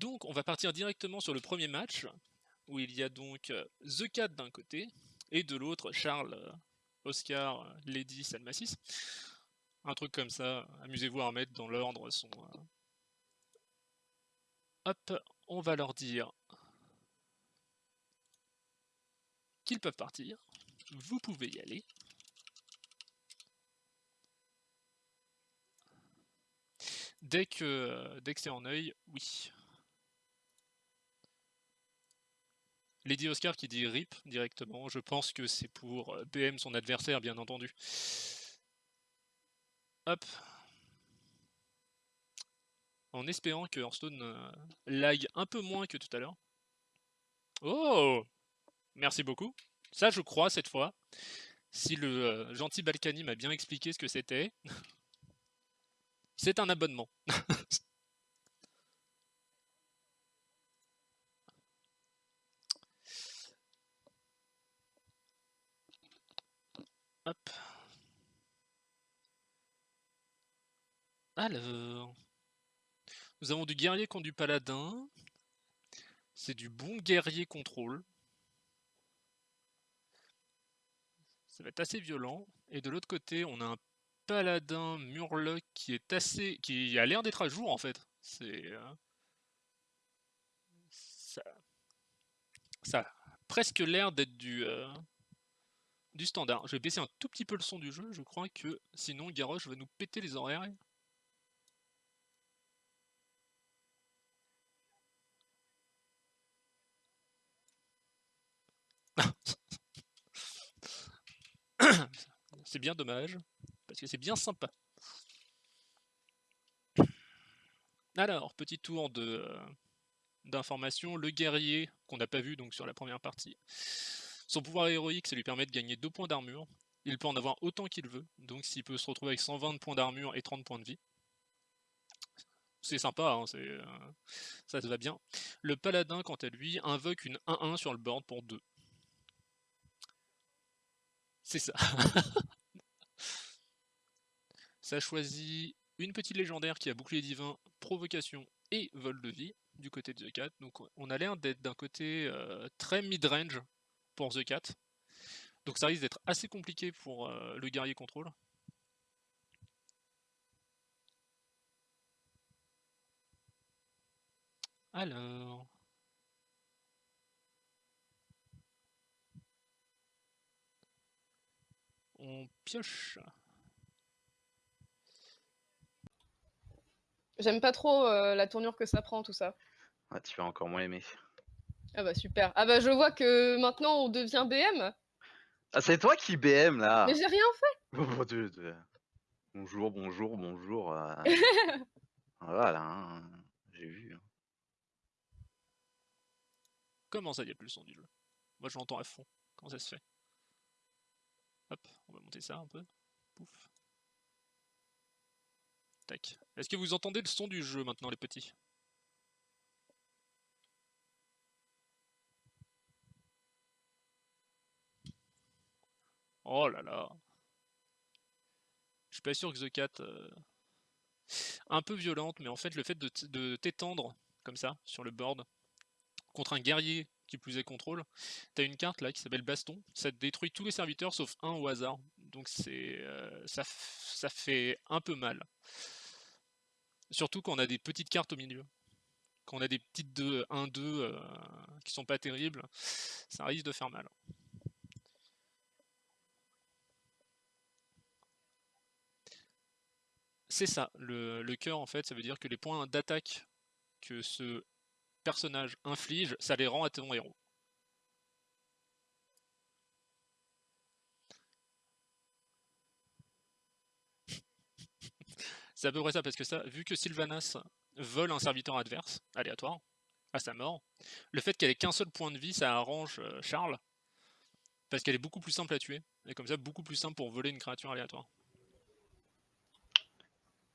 Donc, on va partir directement sur le premier match, où il y a donc euh, The Cat d'un côté, et de l'autre, Charles, euh, Oscar, euh, Lady, Salmacis. Un truc comme ça, amusez-vous à mettre dans l'ordre son... Hop, on va leur dire qu'ils peuvent partir. Vous pouvez y aller. Dès que, dès que c'est en œil, oui. Lady Oscar qui dit RIP directement, je pense que c'est pour euh, BM son adversaire bien entendu. Hop. En espérant que Hearthstone euh, lag un peu moins que tout à l'heure. Oh Merci beaucoup. Ça je crois cette fois. Si le euh, gentil Balkany m'a bien expliqué ce que c'était. c'est un abonnement. Hop. Alors. Nous avons du guerrier contre du paladin. C'est du bon guerrier contrôle. Ça va être assez violent. Et de l'autre côté, on a un paladin murloc qui est assez. qui a l'air d'être à jour en fait. C'est. Euh, ça... ça a presque l'air d'être du. Euh, du standard. Je vais baisser un tout petit peu le son du jeu, je crois que sinon Garrosh va nous péter les oreilles. c'est bien dommage, parce que c'est bien sympa. Alors, petit tour euh, d'information, le guerrier qu'on n'a pas vu donc sur la première partie. Son pouvoir héroïque, ça lui permet de gagner 2 points d'armure. Il peut en avoir autant qu'il veut, donc s'il peut se retrouver avec 120 points d'armure et 30 points de vie. C'est sympa, hein, euh, ça se va bien. Le paladin, quant à lui, invoque une 1-1 sur le board pour 2. C'est ça. ça choisit une petite légendaire qui a bouclier divin, provocation et vol de vie du côté de The Cat. Donc on a l'air d'être d'un côté euh, très mid-range pour The Cat. Donc ça risque d'être assez compliqué pour euh, le guerrier contrôle. Alors... On pioche. J'aime pas trop euh, la tournure que ça prend, tout ça. Ah, tu vas encore moins aimer. Ah bah super. Ah bah je vois que maintenant on devient BM. Ah c'est toi qui BM là. Mais j'ai rien fait. bonjour, bonjour, bonjour. Euh. voilà, hein. j'ai vu. Hein. Comment ça, il n'y a plus le son du jeu? Moi je l'entends à fond. Comment ça se fait? Hop, on va monter ça un peu. Pouf. Tac. Est-ce que vous entendez le son du jeu maintenant les petits? Oh là là. Je suis pas sûr que The Cat... Euh, un peu violente, mais en fait le fait de t'étendre comme ça sur le board contre un guerrier qui plus est contrôle, t'as une carte là qui s'appelle Baston, ça détruit tous les serviteurs sauf un au hasard, donc c'est euh, ça, fait un peu mal. Surtout quand on a des petites cartes au milieu. Quand on a des petites 1-2 euh, qui sont pas terribles, ça risque de faire mal. C'est ça, le, cœur en fait, ça veut dire que les points d'attaque que ce personnage inflige, ça les rend à ton héros. C'est à peu près ça, parce que ça, vu que Sylvanas vole un serviteur adverse, aléatoire, à sa mort, le fait qu'elle ait qu'un seul point de vie, ça arrange euh, Charles, parce qu'elle est beaucoup plus simple à tuer, et comme ça, beaucoup plus simple pour voler une créature aléatoire.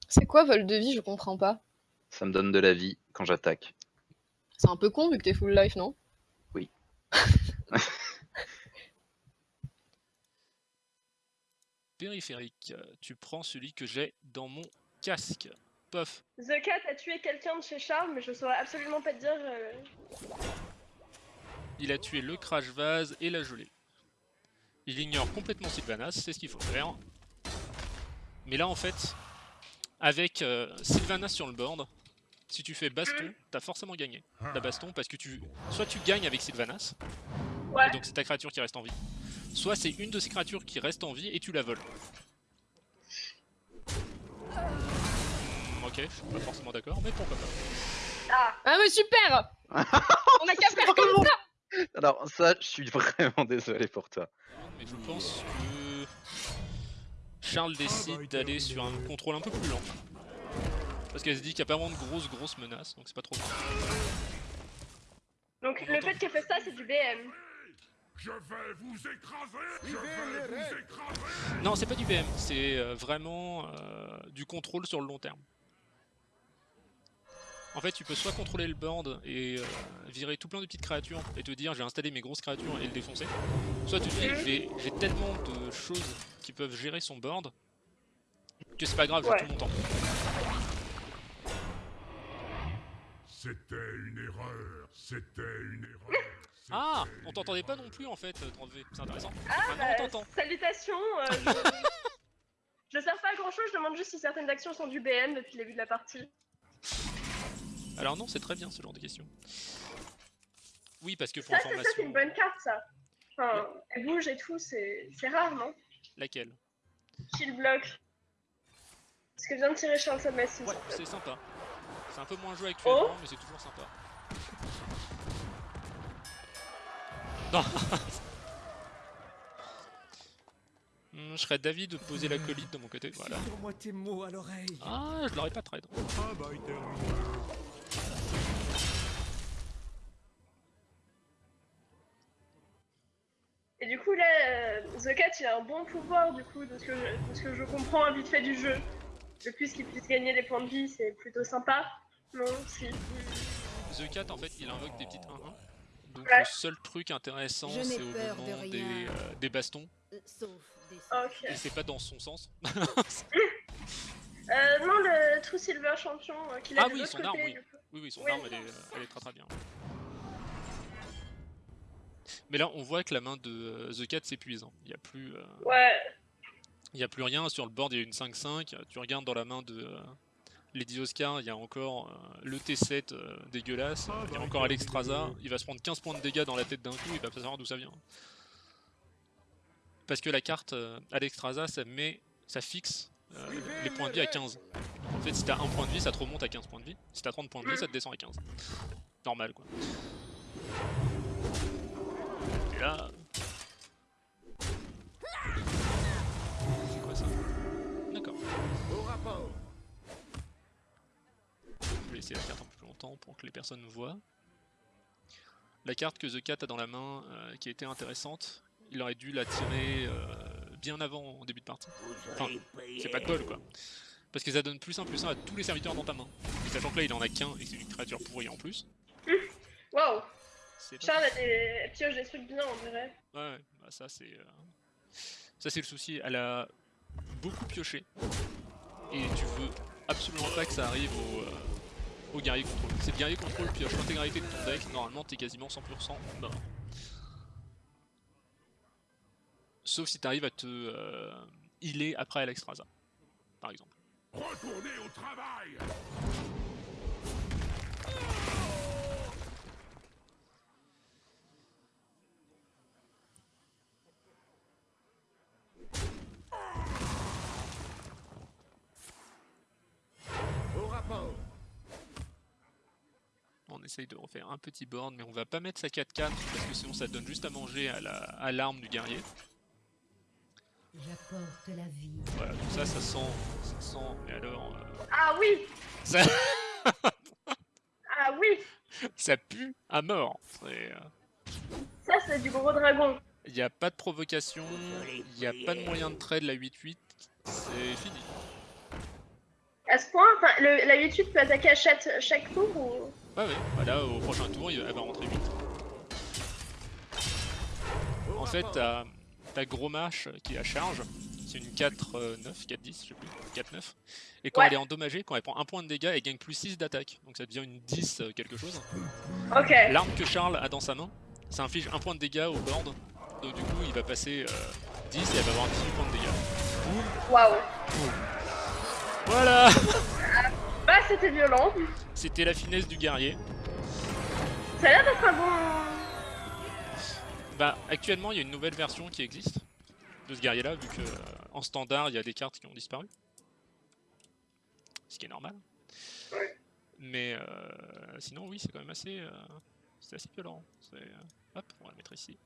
C'est quoi vol de vie Je comprends pas. Ça me donne de la vie quand j'attaque. C'est un peu con vu que t'es full life, non? Oui. Périphérique, tu prends celui que j'ai dans mon casque. pof. The Cat a tué quelqu'un de chez Charles, mais je saurais absolument pas te dire. euh, Il a tué le crash vase et la gelée. Il ignore complètement Sylvanas, c'est ce qu'il faut faire. Mais là en fait, avec euh, Sylvanas sur le board, si tu fais baston, t'as forcément gagné la baston parce que tu soit tu gagnes avec Sylvanas, Ouais. et donc c'est ta créature qui reste en vie, soit c'est une de ces créatures qui reste en vie et tu la voles. Ok, je suis pas forcément d'accord, mais pourquoi pas. Ah, Ah mais super On a qu'à faire comme ça Alors ça, je suis vraiment désolé pour toi. Mais je pense que Charles décide d'aller sur un contrôle un peu plus lent. Parce qu'elle se dit qu'il n'y a pas vraiment de grosses grosses menaces, donc c'est pas trop grave. donc le fait qu'elle fait ça, c'est du BM. Je vais vous écraser Je vais vous écraser Non, c'est pas du BM, c'est euh, vraiment euh, du contrôle sur le long terme. En fait, tu peux soit contrôler le board et euh, virer tout plein de petites créatures et te dire j'ai installé mes grosses créatures et le défoncer. Soit tu te dis j'ai j'ai tellement de choses qui peuvent gérer son board que c'est pas grave, j'ai Ouais. tout mon temps. C'était une erreur C'était une erreur Ah On t'entendait pas non plus en fait, 30V, c'est intéressant. Ah, Maintenant bah, on t'entend. salutations. euh, je... je sers pas à grand chose, je demande juste si certaines actions sont du BM depuis le début de la partie. Alors non, c'est très bien ce genre de questions. Oui, parce que pour Ça, c'est ça, c'est une information, bonne carte, ça. Enfin, elle bouge et tout, c'est c'est rare, non? Laquelle? Kill block. Ce que vient de tirer Charles Massy. Ouais, c'est sympa. C'est un peu moins joué actuellement, Oh. mais c'est toujours sympa. Non Hmm, Je serais d'avis de poser la colite de mon côté, voilà. Sur-moi tes mots à l'oreille. Ah, je l'aurais pas trade. Travail terminé. Il a un bon pouvoir, du coup, de ce que je, de ce que je comprends vite fait du jeu. Le plus qu'il puisse gagner des points de vie, c'est plutôt sympa. Non, si. The Cat, en fait, il invoque des petites 1-1. Donc Ouais. le seul truc intéressant, c'est au de moment des, euh, des bastons. Euh, Sauf des Ok. Et c'est pas dans son sens. Euh, non, le True Silver Champion euh, qu'il a Ah de oui, l'autre son côté, arme, oui. Oui, oui, son Oui. arme, elle est, elle est très très bien. Mais là, on voit que la main de euh, The Cat s'épuise. hein. Il n'y a plus... euh, Ouais. Il n'y a plus rien, sur le board il y a une 5-5, tu regardes dans la main de euh, Lady Oscar, il y a encore le T7 euh, dégueulasse, il y a encore Alexstrasza, il va se prendre 15 points de dégâts dans la tête d'un coup, il va pas savoir d'où ça vient. Parce que la carte Alexstrasza, ça met, ça fixe euh, les points de vie à 15. En fait, si t'as un point de vie, ça te remonte à 15 points de vie, si t'as 30 points de vie, ça te descend à 15. Normal quoi. Et là... C'est quoi ça D'accord. Au rapport. Je vais laisser la carte un peu plus longtemps pour que les personnes voient. La carte que The Cat a dans la main, euh, qui été intéressante, il aurait dû la tirer euh, bien avant en début de partie. Enfin, c'est pas de bol quoi. Parce que ça donne plus 1 plus 1 à tous les serviteurs dans ta main. Et sachant que là il en a qu'un et que c'est une créature pourrie en plus. C'est Charles a des... pioche des trucs bien, on dirait. Ouais, ouais, bah ça c'est. euh, Ça c'est le souci. Elle a beaucoup pioché. Et tu veux absolument pas que ça arrive au, euh, au guerrier contrôle. Si le guerrier contrôle pioche l'intégralité de ton deck, normalement t'es quasiment 100% mort. Sauf si t'arrives à te euh, healer après Alexstrasza, par exemple. Retournez au travail Au rapport. On essaye de refaire un petit board, mais on va pas mettre sa 4-4 parce que sinon ça donne juste à manger à la- à l'arme du guerrier. J'apporte la vie. Voilà, tout ça, ça sent, ça sent, mais alors, euh, Ah oui ça, Ah oui ça pue à mort. C'est, euh, Ça, c'est du gros dragon. Il n'y a pas de provocation, il n'y a pas de moyen de trade la 8-8, c'est fini. À ce point, enfin, le- la 8-8 peut attaquer à chaque, chaque tour ou... Ouais, ouais, voilà, au prochain tour, elle va rentrer 8. Au En fait, t'as Gros Mâche qui est à charge, C'est une 4-9, 4-10, je sais plus, 4-9. Et quand Ouais. elle est endommagée, quand elle prend un point de dégâts, elle gagne plus 6 d'attaque. Donc ça devient une 10 euh, quelque chose. Ok. L'arme que Charles a dans sa main, ça inflige un point de dégâts au board. Donc du coup, il va passer euh, 10 et elle va avoir 18 points de dégâts. Waouh. Voilà C'était violent. C'était la finesse du guerrier. Ça a l'air d'être un bon. Bah, actuellement, il y a une nouvelle version qui existe de ce guerrier-là, vu que euh, en standard, il y a des cartes qui ont disparu. Ce qui est normal. Ouais. Mais euh, sinon, oui, c'est quand même assez, euh, c'est assez violent. Hop, on va le mettre ici.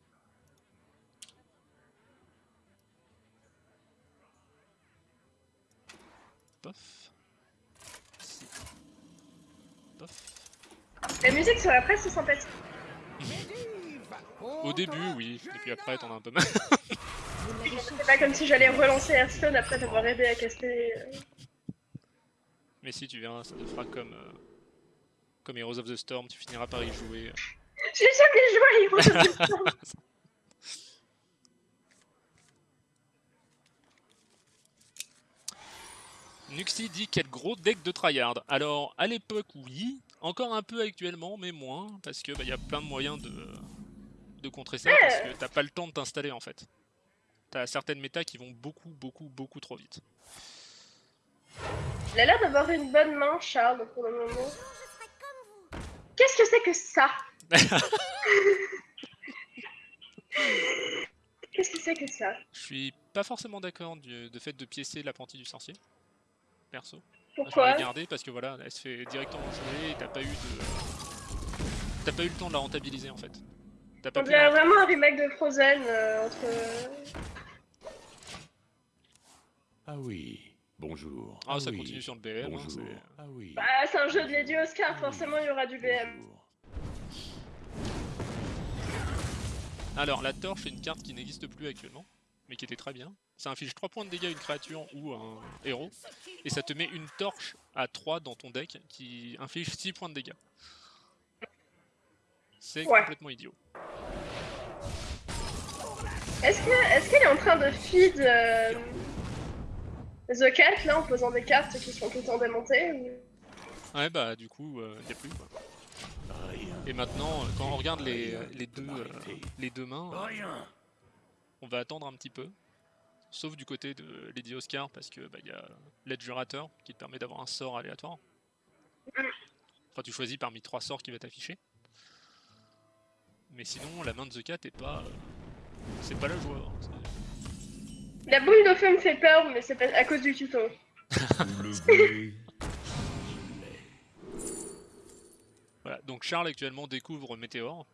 Pof. La musique serait presque sympathique. Au début, oui, et puis après, t'en as un peu mal. C'est pas comme si j'allais relancer Hearthstone après avoir aidé à caster. euh. Mais si tu verras, ça te fera comme, euh, comme Heroes of the Storm, tu finiras par y jouer. J'ai jamais joué à Heroes of the Storm. Nuxi dit quel gros deck de tryhard. Alors, à l'époque, oui. Encore un peu actuellement, mais moins. Parce que bah, y a plein de moyens de, de contrer ça. Parce que t'as pas le temps de t'installer en fait. T'as certaines méta qui vont beaucoup, beaucoup, beaucoup trop vite. Il a l'air d'avoir une bonne main, Charles, pour le moment. Qu'est-ce que c'est que ça Qu'est-ce que c'est que ça Je suis pas forcément d'accord du de fait de piécer l'apprenti du sorcier. Perso. Je Pourquoi parce que voilà, elle se fait directement jouer et t'as pas eu de. T'as pas eu le temps de la rentabiliser en fait. T'as pas On dirait vraiment un remake de Frozen euh, entre. Ah oui, bonjour. Ah, ça oui, continue sur le BM. hein, Bonjour. c'est- ah oui. Bah, c'est un jeu de Lady Oscar, forcément il y aura du BM. bonjour. Alors, la torche est une carte qui n'existe plus actuellement, mais qui était très bien. Ça inflige 3 points de dégâts à une créature ou à un héros, et ça te met une torche à 3 dans ton deck qui inflige 6 points de dégâts. C'est Ouais. complètement idiot. Est-ce que est-ce qu'elle est en train de feed euh, The Cat là en posant des cartes qui sont tout le temps démontées ou- Ouais, bah du coup, il n'y a plus. Quoi. Et maintenant, euh, quand on regarde les, les, deux, euh, les deux mains, euh. On va attendre un petit peu. Sauf du côté de Lady Oscar, parce que bah, il y a l'Edgerator qui te permet d'avoir un sort aléatoire. Enfin, tu choisis parmi trois sorts qui va t'afficher. Mais sinon, la main de The Cat est pas. euh, c'est pas la joie. hein, La boule de feu me fait peur, mais c'est pas à cause du tuto. Le. Voilà. Donc Charles actuellement découvre Météor.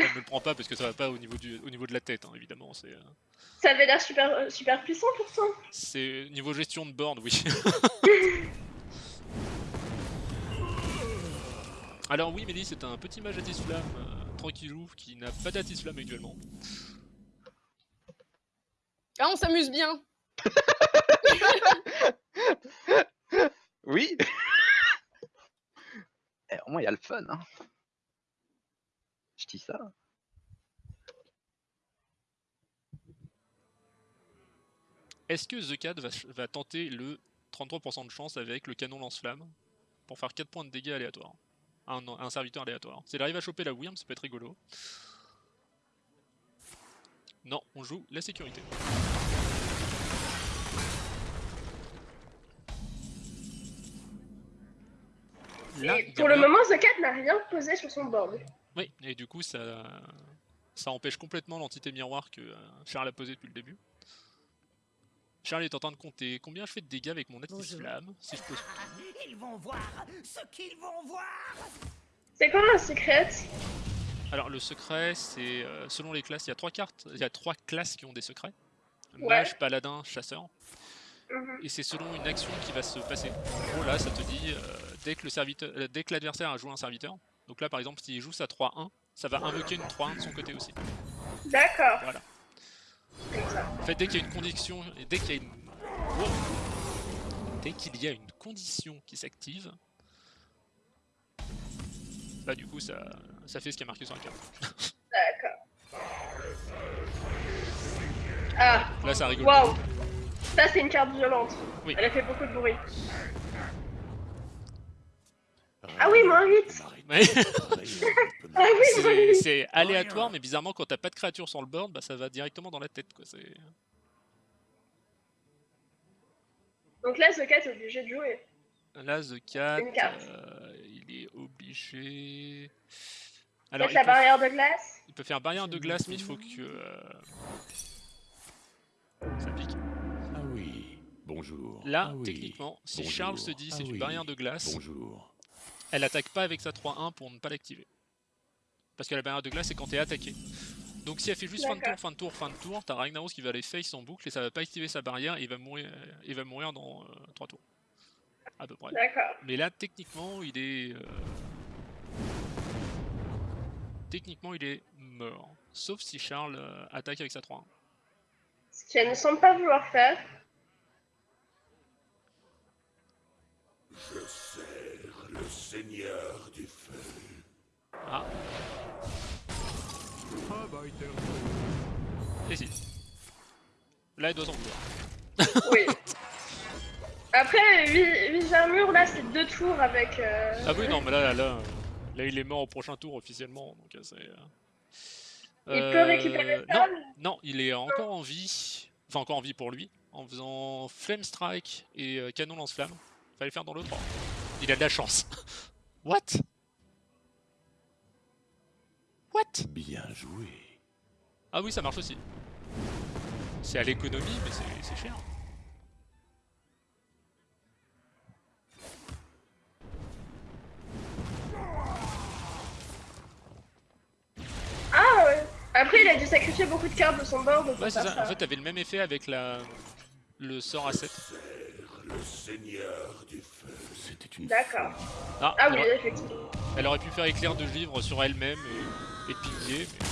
Elle ne le prend pas parce que ça va pas au niveau, du, au niveau de la tête, hein, évidemment. C'est. euh, Ça avait l'air super euh, super puissant pourtant. C'est niveau gestion de board, oui. Alors oui, Mélie, c'est un petit mage Atis-Flamme, euh, tranquillou, qui n'a pas d'Atis-Flamme actuellement. Ah, on s'amuse bien. Oui Eh, Au moins, il y a le fun. Hein. Je dis ça. Est-ce que The Cat va, tenter le 33% de chance avec le canon lance-flamme pour faire 4 points de dégâts aléatoires? Un, serviteur aléatoire S'il arrive à choper la Wyrm, ça peut être rigolo. Non, on joue la sécurité. Là, pour le moment, The Cat n'a rien posé sur son board. Oui, et du coup, ça, ça empêche complètement l'entité miroir que euh, Charles a posé depuis le début. Charles est en train de compter combien je fais de dégâts avec mon Atis Bonjour. Flamme, si je pose Ils vont voir ce qu'ils vont voir C'est quoi un secret? Alors le secret, c'est euh, selon les classes, il y a trois cartes, il y a trois classes qui ont des secrets. Ouais. Mage, paladin, chasseur. Mhm. Et c'est selon une action qui va se passer. En gros là, ça te dit euh, dès que euh, dès que l'adversaire a joué un serviteur. Donc là, par exemple, s'il joue sa 3-1, ça va invoquer une 3-1 de son côté aussi. D'accord. Voilà. En fait, dès qu'il y a une condition, et dès qu'il y a une, Wow. dès qu'il y a une condition qui s'active, bah du coup ça, ça fait ce qui est marqué sur la carte. D'accord. Ah, Là, ça rigole. waouh. Ça, c'est une carte violente. Oui. Elle a fait beaucoup de bruit. Ah oui, moins 8. Ouais. Ah oui, C'est 8. c'est aléatoire, mais bizarrement, quand t'as pas de créature sur le board, bah, ça va directement dans la tête. Quoi. c'est- Donc là, The Cat est obligé de jouer. Là, The Cat, Une euh, il est obligé. Alors, il la peut, barrière de glace. il peut faire barrière de glace, mais il faut que. euh, Ça pique. Ah oui, bonjour. Là, Ah oui, techniquement, si bonjour. Charles se dit c'est Ah une oui, barrière de glace, Bonjour. Elle attaque pas avec sa 3-1 pour ne pas l'activer. Parce que la barrière de glace, c'est quand t'es attaqué. Donc si elle fait juste fin de tour, fin de tour, fin de tour, t'as Ragnaros qui va aller face en boucle et ça va pas activer sa barrière et il va mourir, il va mourir dans 3 tours. À peu près. Mais là, techniquement, il est. euh, Techniquement, il est mort. Sauf si Charles euh, attaque avec sa 3-1. Ce qu'elle ne semble pas vouloir faire. Je sers le seigneur du feu. Ah, Ah bah, et si. Là, il doit s'en vouloir. Oui. Après, 8, armures, là, c'est deux tours avec. euh, Ah oui, non, mais là, là, là, là, il est mort au prochain tour officiellement. Donc, euh, c'est. euh, Il peut récupérer euh, ça non, non, il est encore en vie. Enfin, encore en vie pour lui. En faisant Flame Strike et euh, Canon Lance-Flamme. Fallait faire dans l'autre ordre. Il a de la chance. What? What? Bien joué. Ah oui, ça marche aussi. C'est à l'économie, mais c'est- cher. Ah ouais. Après, il a dû sacrifier beaucoup de cartes de son board Ouais, c'est ça. En fait, t'avais le même effet avec la... le sort à 7. Le seigneur du feu. C'était une D'accord. Ah, Ah oui, aurait, effectivement. elle aurait pu faire éclair de givre sur elle-même et, et piller. mais-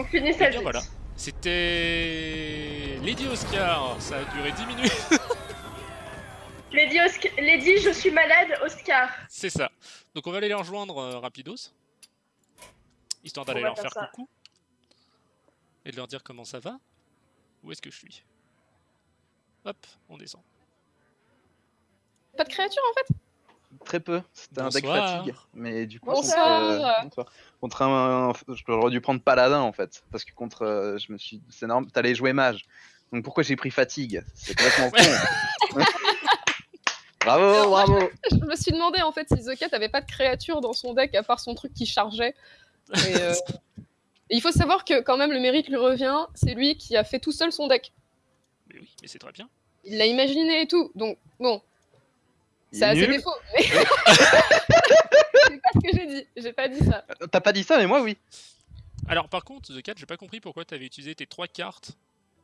On finit sa Eh bien, voilà. C'était Lady Oscar. Ça a duré 10 minutes. Lady, Osc- Lady, je suis malade, Oscar. c'est ça. Donc on va aller les rejoindre euh, rapidos. Histoire d'aller leur faire faire ça. coucou. Et de leur dire comment ça va. Où est-ce que je suis? Hop, on descend. Pas de créature en fait? Très peu. C'était un deck fatigue. Mais du coup, Bonsoir. contre, euh. Contre un, j'aurais dû prendre paladin en fait, parce que contre, euh, je me suis, c'est normal, t'allais jouer mage. Donc pourquoi j'ai pris fatigue? C'est complètement con. bravo, bravo. Je me suis demandé en fait si The Cat avait pas de créature dans son deck à part son truc qui chargeait. Et, euh, et il faut savoir que quand même le mérite lui revient, c'est lui qui a fait tout seul son deck. Mais oui, mais c'est très bien. Il l'a imaginé et tout. Donc bon, ça a ses défauts. Mais... c'est pas ce que j'ai dit. J'ai pas dit ça. T'as pas dit ça, mais moi oui. Alors par contre, The Cat, j'ai pas compris pourquoi t'avais utilisé tes trois cartes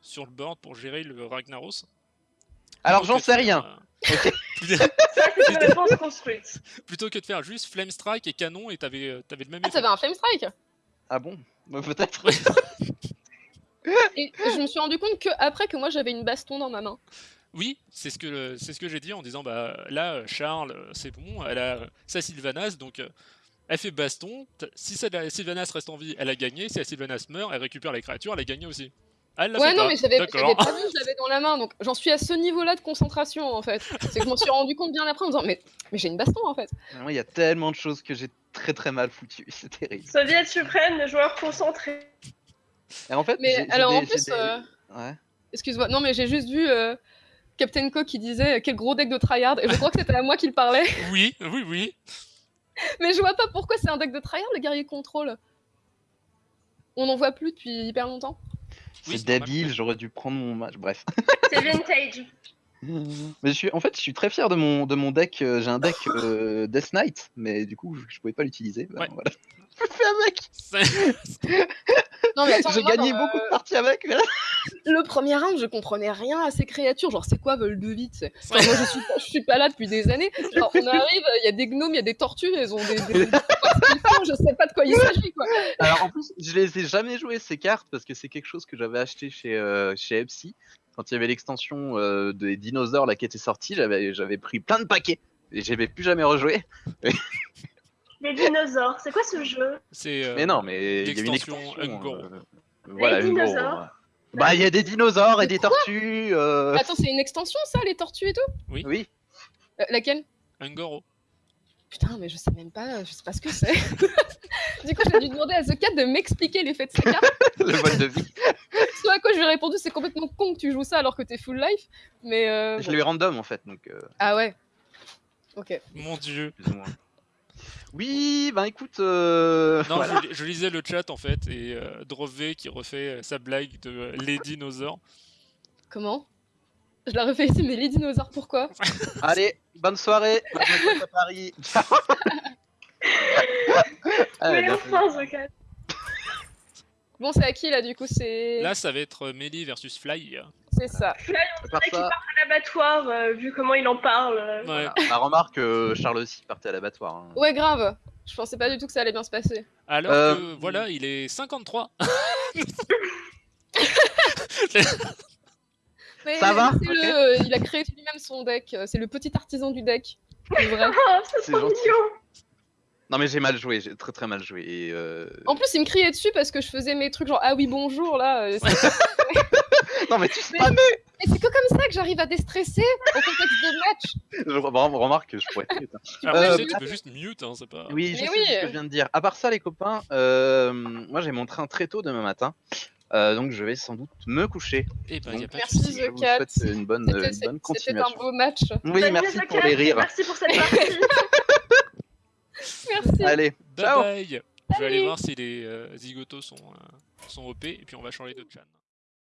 sur le board pour gérer le Ragnaros. Alors j'en sais rien. euh, Ça, c'est une réponse construite. Plutôt que de faire juste Flame Strike et Canon et t'avais euh, t'avais le même Ah, t'avais un Flame Strike? Ah bon? Bah, Peut-être. Et je me suis rendu compte que après que moi j'avais une baston dans ma main. Oui, c'est ce que c'est ce que j'ai dit en disant bah là Charles c'est bon, elle a sa Sylvanas donc euh, elle fait baston. Si sa Sylvanas reste en vie, elle a gagné. Si la Sylvanas meurt, elle récupère les créatures, elle a gagné aussi. Ah, Elle Ouais, non, pas. mais j'avais pas vu, je l'avais dans la main, donc j'en suis à ce niveau-là de concentration en fait. C'est que je m'en suis rendu compte bien après en me disant, mais, mais j'ai une baston en fait. Il y a tellement de choses que j'ai très très mal foutues. C'est terrible. Soviet suprême, les joueurs concentrés. Et en fait, Mais alors en plus, des- euh, Ouais. excuse-moi, non, mais j'ai juste vu euh, Captain Co qui disait euh, quel gros deck de tryhard, et je crois que c'était à moi qu'il parlait. Oui, oui, oui. Mais je vois pas pourquoi c'est un deck de tryhard, le guerrier contrôle. On n'en voit plus depuis hyper longtemps. Oui, C'est normal. débile, j'aurais dû prendre mon match. Bref. C'est vintage. Mais je suis, en fait, je suis très fier de mon, de mon deck. euh, J'ai un deck euh, Death Knight, mais du coup, je, je pouvais pas l'utiliser. Bah, Ouais. voilà. Je fais avec. C'est- Non, mais attends, J'ai moi, gagné dans, beaucoup euh, de parties avec. mais là- Le premier round, je comprenais rien à ces créatures. Genre, c'est quoi Volbeat c'est- Enfin, Moi, je suis, pas, je suis pas là depuis des années. Genre, on arrive, il y a des gnomes, il y a des tortues, elles ont des. des- des- ce qu'ils font, je sais pas de quoi il s'agit, quoi. Alors en plus, je les ai jamais joué ces cartes parce que c'est quelque chose que j'avais acheté chez euh, chez Epsi quand il y avait l'extension euh, des dinosaures là qui était sortie. J'avais j'avais pris plein de paquets et j'avais plus jamais rejoué. Les dinosaures, c'est quoi ce jeu? C'est. euh, mais non, mais il y avait une extension. Ungoro. euh, voilà, Les Ungoro, dinosaures. ouais. Bah, il y a des dinosaures et des tortues. euh, Attends, c'est une extension ça, les tortues et tout? Oui. Euh, Laquelle? Un Goro. Putain, mais je sais même pas, je sais pas ce que c'est. du coup, j'ai dû demander à The Cat de m'expliquer l'effet de sa carte. le vol de vie. Ce à quoi je lui ai répondu, c'est complètement con que tu joues ça alors que t'es full life. Mais euh, Je bon. l'ai eu random en fait, donc euh, Ah ouais. Ok. Mon dieu. plus ou moins. Oui, ben écoute. euh, Non, voilà. je, je lisais le chat en fait et euh, Drove qui refait euh, sa blague de euh, les dinosaures. Comment? Je la refais ici, mais les dinosaures, pourquoi? Allez, bonne soirée. à Paris. Ciao. Ah, Mais bien enfin, The Cat. Bon, c'est à qui là du coup C'est Là, ça va être euh, Melee versus Fly. c'est ça. fait. À part Mec, il ça, part à l'abattoir, euh, vu comment il en parle. euh. Ouais. voilà. Bah, remarque que Charles aussi partait à l'abattoir. hein. Ouais, grave. Je pensais pas du tout que ça allait bien se passer. Alors Euh, que voilà, il est 53. Mais Ça va Il a créé lui-même son deck. C'est le petit artisan du deck. C'est vrai. Oh, c'est mignon. Non mais j'ai mal joué, j'ai très très mal joué. Et, euh, En plus, il me criait dessus parce que je faisais mes trucs genre ah oui bonjour là. euh, Non mais tu sais Mais- c'est que comme ça que j'arrive à déstresser au contexte de match. je re- remarque que je pourrais. Putain. Alors, Euh, tu peux juste mute, hein, c'est pas. Oui, je Mais sais oui. ce que je viens de dire. À part ça, les copains, euh, moi j'ai mon train très tôt demain matin. Euh, donc je vais sans doute me coucher. Eh ben, y a pas de Merci. Je The vous Cat. souhaite une bonne, une bonne c'était un continuation. beau match. Oui, Salut, merci pour les rires. Merci pour cette partie. Merci. Allez, Bye ciao. bye. Je vais aller voir si les euh, zigotos sont, euh, sont OP et puis on va changer de chan.